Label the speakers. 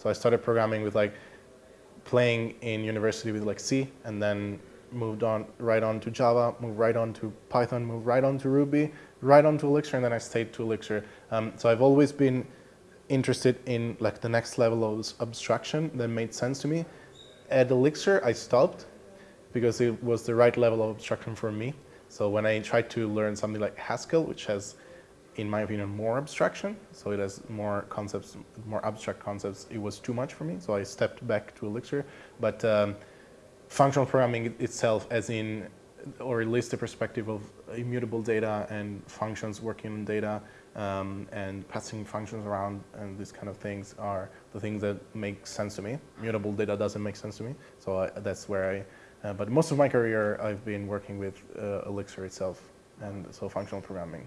Speaker 1: So I started programming with like playing in university with like C and then moved on right on to Java, moved right on to Python, moved right on to Ruby, right on to Elixir, and then I stayed to Elixir. Um, so I've always been interested in like the next level of abstraction that made sense to me. At Elixir, I stopped because it was the right level of abstraction for me. So when I tried to learn something like Haskell, which has, in my opinion, more abstraction, so it has more concepts, more abstract concepts, it was too much for me. So I stepped back to Elixir. But um, functional programming itself, as in, or at least the perspective of immutable data and functions working on data, um, and passing functions around and these kind of things are the things that make sense to me. Mutable data doesn't make sense to me, so I, that's where I, uh, but most of my career I've been working with uh, Elixir itself and so functional programming.